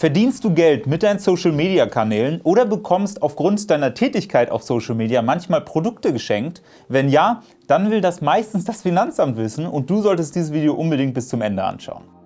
Verdienst du Geld mit deinen Social-Media-Kanälen oder bekommst aufgrund deiner Tätigkeit auf Social Media manchmal Produkte geschenkt? Wenn ja, dann will das meistens das Finanzamt wissen und du solltest dieses Video unbedingt bis zum Ende anschauen.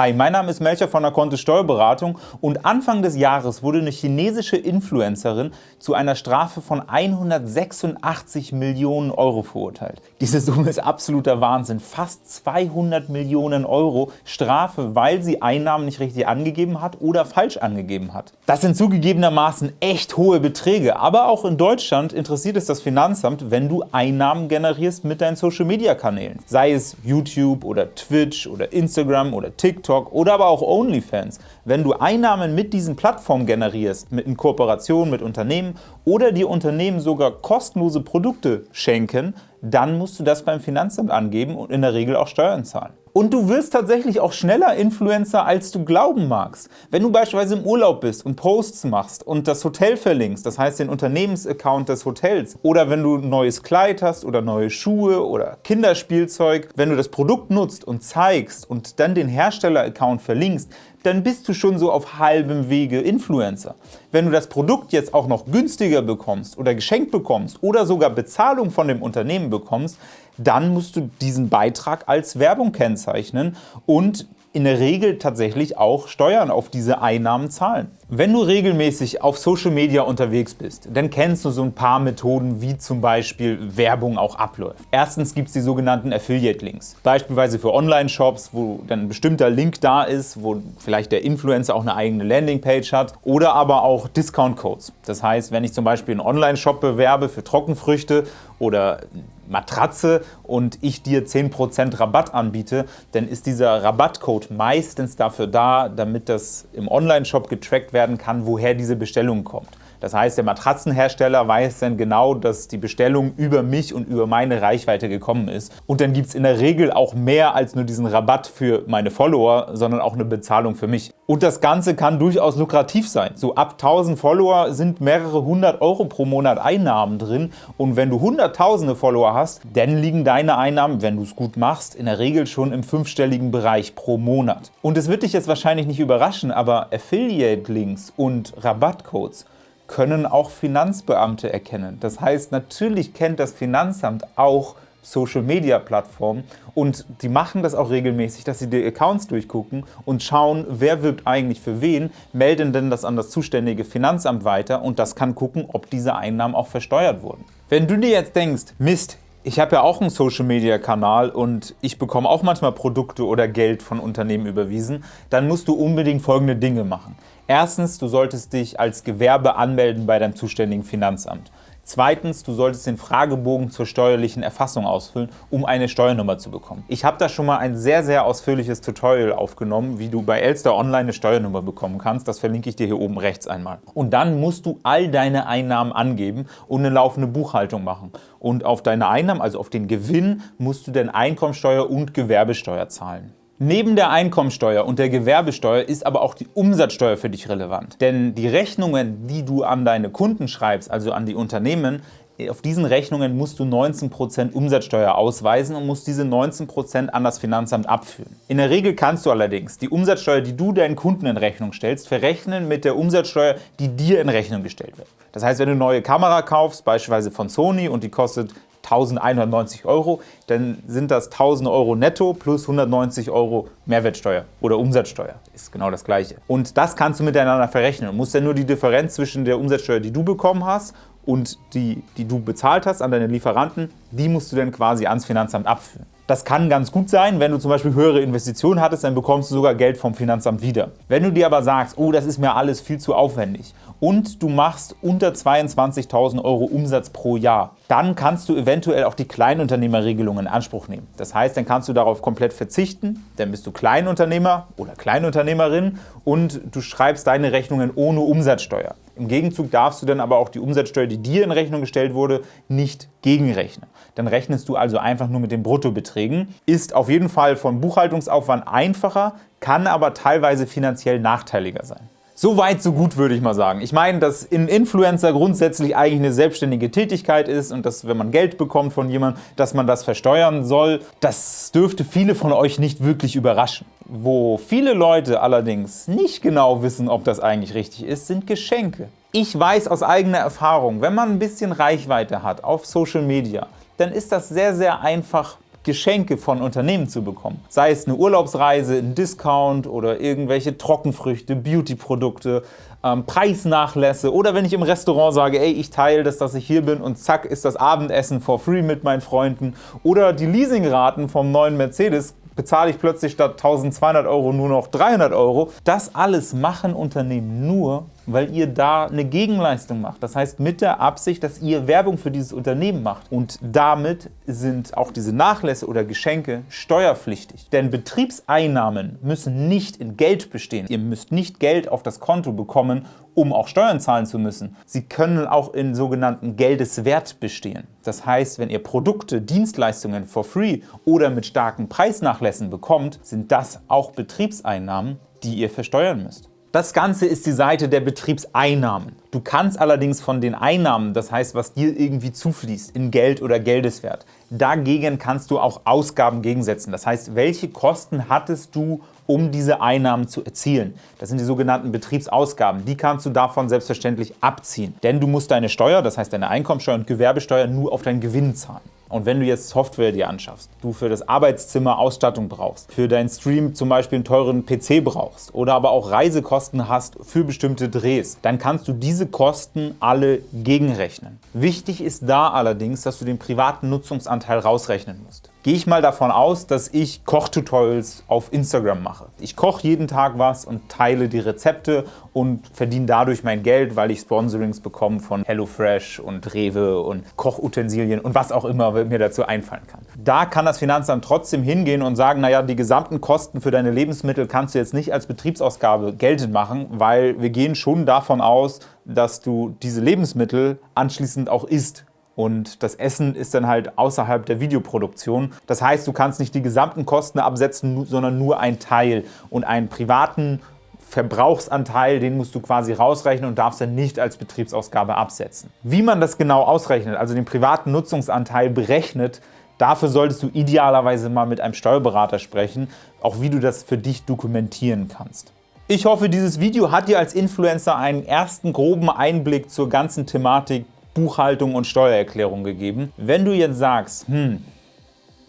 Hi, mein Name ist Melcher von der Kontist Steuerberatung und Anfang des Jahres wurde eine chinesische Influencerin zu einer Strafe von 186 Millionen Euro verurteilt. Diese Summe ist absoluter Wahnsinn. Fast 200 Millionen Euro Strafe, weil sie Einnahmen nicht richtig angegeben hat oder falsch angegeben hat. Das sind zugegebenermaßen echt hohe Beträge, aber auch in Deutschland interessiert es das Finanzamt, wenn du Einnahmen generierst mit deinen Social-Media-Kanälen. Sei es YouTube oder Twitch oder Instagram oder TikTok TikTok oder aber auch OnlyFans, wenn du Einnahmen mit diesen Plattformen generierst, mit in Kooperation mit Unternehmen oder die Unternehmen sogar kostenlose Produkte schenken, dann musst du das beim Finanzamt angeben und in der Regel auch Steuern zahlen. Und du wirst tatsächlich auch schneller Influencer, als du glauben magst. Wenn du beispielsweise im Urlaub bist und Posts machst und das Hotel verlinkst, das heißt den Unternehmensaccount des Hotels, oder wenn du ein neues Kleid hast oder neue Schuhe oder Kinderspielzeug, wenn du das Produkt nutzt und zeigst und dann den Hersteller-Account verlinkst, dann bist du schon so auf halbem Wege Influencer. Wenn du das Produkt jetzt auch noch günstiger bekommst oder geschenkt bekommst oder sogar Bezahlung von dem Unternehmen bekommst, dann musst du diesen Beitrag als Werbung kennzeichnen und in der Regel tatsächlich auch Steuern auf diese Einnahmen zahlen. Wenn du regelmäßig auf Social Media unterwegs bist, dann kennst du so ein paar Methoden, wie zum Beispiel Werbung auch abläuft. Erstens gibt es die sogenannten Affiliate-Links, beispielsweise für Online-Shops, wo dann ein bestimmter Link da ist, wo vielleicht der Influencer auch eine eigene Landingpage hat oder aber auch Discount-Codes. Das heißt, wenn ich zum Beispiel einen Online-Shop bewerbe für Trockenfrüchte oder Matratze und ich dir 10% Rabatt anbiete, dann ist dieser Rabattcode meistens dafür da, damit das im Online-Shop getrackt werden kann, woher diese Bestellung kommt. Das heißt, der Matratzenhersteller weiß dann genau, dass die Bestellung über mich und über meine Reichweite gekommen ist. Und dann gibt es in der Regel auch mehr als nur diesen Rabatt für meine Follower, sondern auch eine Bezahlung für mich. Und das Ganze kann durchaus lukrativ sein. So ab 1000 Follower sind mehrere hundert Euro pro Monat Einnahmen drin. Und wenn du hunderttausende Follower hast, dann liegen deine Einnahmen, wenn du es gut machst, in der Regel schon im fünfstelligen Bereich pro Monat. Und es wird dich jetzt wahrscheinlich nicht überraschen, aber Affiliate-Links und Rabattcodes können auch Finanzbeamte erkennen. Das heißt, natürlich kennt das Finanzamt auch Social-Media-Plattformen und die machen das auch regelmäßig, dass sie die Accounts durchgucken und schauen, wer wirbt eigentlich für wen, melden denn das an das zuständige Finanzamt weiter und das kann gucken, ob diese Einnahmen auch versteuert wurden. Wenn du dir jetzt denkst, Mist, ich habe ja auch einen Social-Media-Kanal und ich bekomme auch manchmal Produkte oder Geld von Unternehmen überwiesen, dann musst du unbedingt folgende Dinge machen. Erstens, du solltest dich als Gewerbe anmelden bei deinem zuständigen Finanzamt. Zweitens, du solltest den Fragebogen zur steuerlichen Erfassung ausfüllen, um eine Steuernummer zu bekommen. Ich habe da schon mal ein sehr, sehr ausführliches Tutorial aufgenommen, wie du bei Elster Online eine Steuernummer bekommen kannst. Das verlinke ich dir hier oben rechts einmal. Und dann musst du all deine Einnahmen angeben und eine laufende Buchhaltung machen. Und auf deine Einnahmen, also auf den Gewinn, musst du dann Einkommensteuer und Gewerbesteuer zahlen. Neben der Einkommensteuer und der Gewerbesteuer ist aber auch die Umsatzsteuer für dich relevant. Denn die Rechnungen, die du an deine Kunden schreibst, also an die Unternehmen, auf diesen Rechnungen musst du 19% Umsatzsteuer ausweisen und musst diese 19% an das Finanzamt abführen. In der Regel kannst du allerdings die Umsatzsteuer, die du deinen Kunden in Rechnung stellst, verrechnen mit der Umsatzsteuer, die dir in Rechnung gestellt wird. Das heißt, wenn du eine neue Kamera kaufst, beispielsweise von Sony und die kostet 1190 Euro, dann sind das 1000 Euro netto plus 190 Euro Mehrwertsteuer oder Umsatzsteuer. Ist genau das gleiche. Und das kannst du miteinander verrechnen. Du musst dann nur die Differenz zwischen der Umsatzsteuer, die du bekommen hast und die, die du bezahlt hast an deine Lieferanten, die musst du dann quasi ans Finanzamt abführen. Das kann ganz gut sein, wenn du zum Beispiel höhere Investitionen hattest, dann bekommst du sogar Geld vom Finanzamt wieder. Wenn du dir aber sagst, oh, das ist mir alles viel zu aufwendig und du machst unter 22.000 Euro Umsatz pro Jahr, dann kannst du eventuell auch die Kleinunternehmerregelung in Anspruch nehmen. Das heißt, dann kannst du darauf komplett verzichten, dann bist du Kleinunternehmer oder Kleinunternehmerin und du schreibst deine Rechnungen ohne Umsatzsteuer. Im Gegenzug darfst du dann aber auch die Umsatzsteuer, die dir in Rechnung gestellt wurde, nicht gegenrechnen. Dann rechnest du also einfach nur mit den Bruttobeträgen. Ist auf jeden Fall vom Buchhaltungsaufwand einfacher, kann aber teilweise finanziell nachteiliger sein. So weit, so gut, würde ich mal sagen. Ich meine, dass ein Influencer grundsätzlich eigentlich eine selbstständige Tätigkeit ist und dass, wenn man Geld bekommt von jemandem, dass man das versteuern soll, das dürfte viele von euch nicht wirklich überraschen. Wo viele Leute allerdings nicht genau wissen, ob das eigentlich richtig ist, sind Geschenke. Ich weiß aus eigener Erfahrung, wenn man ein bisschen Reichweite hat auf Social Media, dann ist das sehr, sehr einfach Geschenke von Unternehmen zu bekommen. Sei es eine Urlaubsreise, ein Discount oder irgendwelche Trockenfrüchte, Beautyprodukte, ähm, Preisnachlässe oder wenn ich im Restaurant sage, ey, ich teile das, dass ich hier bin und zack, ist das Abendessen for free mit meinen Freunden oder die Leasingraten vom neuen Mercedes bezahle ich plötzlich statt 1200 Euro nur noch 300 Euro. Das alles machen Unternehmen nur, weil ihr da eine Gegenleistung macht. Das heißt mit der Absicht, dass ihr Werbung für dieses Unternehmen macht. Und damit sind auch diese Nachlässe oder Geschenke steuerpflichtig. Denn Betriebseinnahmen müssen nicht in Geld bestehen. Ihr müsst nicht Geld auf das Konto bekommen, um auch Steuern zahlen zu müssen. Sie können auch in sogenannten Geldeswert bestehen. Das heißt, wenn ihr Produkte, Dienstleistungen for free oder mit starken Preisnachlässen bekommt, sind das auch Betriebseinnahmen, die ihr versteuern müsst. Das Ganze ist die Seite der Betriebseinnahmen. Du kannst allerdings von den Einnahmen, das heißt, was dir irgendwie zufließt, in Geld oder Geldeswert, dagegen kannst du auch Ausgaben gegensetzen. Das heißt, welche Kosten hattest du, um diese Einnahmen zu erzielen? Das sind die sogenannten Betriebsausgaben. Die kannst du davon selbstverständlich abziehen. Denn du musst deine Steuer, das heißt deine Einkommensteuer und Gewerbesteuer, nur auf deinen Gewinn zahlen. Und wenn du jetzt Software dir anschaffst, du für das Arbeitszimmer Ausstattung brauchst, für deinen Stream zum Beispiel einen teuren PC brauchst oder aber auch Reisekosten hast für bestimmte Drehs, dann kannst du diese Kosten alle gegenrechnen. Wichtig ist da allerdings, dass du den privaten Nutzungsanteil rausrechnen musst gehe ich mal davon aus, dass ich Kochtutorials auf Instagram mache. Ich koche jeden Tag was und teile die Rezepte und verdiene dadurch mein Geld, weil ich Sponsorings bekomme von HelloFresh und Rewe und Kochutensilien und was auch immer mir dazu einfallen kann. Da kann das Finanzamt trotzdem hingehen und sagen, naja, die gesamten Kosten für deine Lebensmittel kannst du jetzt nicht als Betriebsausgabe geltend machen, weil wir gehen schon davon aus, dass du diese Lebensmittel anschließend auch isst und das Essen ist dann halt außerhalb der Videoproduktion. Das heißt, du kannst nicht die gesamten Kosten absetzen, sondern nur einen Teil. Und einen privaten Verbrauchsanteil, den musst du quasi rausrechnen und darfst dann nicht als Betriebsausgabe absetzen. Wie man das genau ausrechnet, also den privaten Nutzungsanteil berechnet, dafür solltest du idealerweise mal mit einem Steuerberater sprechen, auch wie du das für dich dokumentieren kannst. Ich hoffe, dieses Video hat dir als Influencer einen ersten groben Einblick zur ganzen Thematik Buchhaltung und Steuererklärung gegeben. Wenn du jetzt sagst, hm,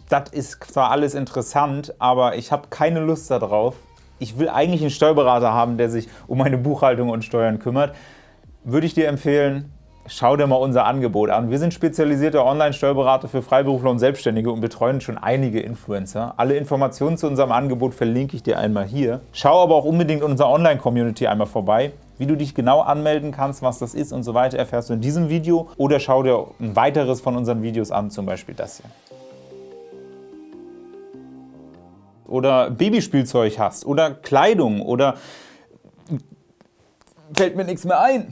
das ist zwar alles interessant, aber ich habe keine Lust darauf, ich will eigentlich einen Steuerberater haben, der sich um meine Buchhaltung und Steuern kümmert, würde ich dir empfehlen, schau dir mal unser Angebot an. Wir sind spezialisierte Online-Steuerberater für Freiberufler und Selbstständige und betreuen schon einige Influencer. Alle Informationen zu unserem Angebot verlinke ich dir einmal hier. Schau aber auch unbedingt unsere Online-Community einmal vorbei. Wie du dich genau anmelden kannst, was das ist und so weiter, erfährst du in diesem Video oder schau dir ein weiteres von unseren Videos an, zum Beispiel das hier. Oder Babyspielzeug hast oder Kleidung oder fällt mir nichts mehr ein.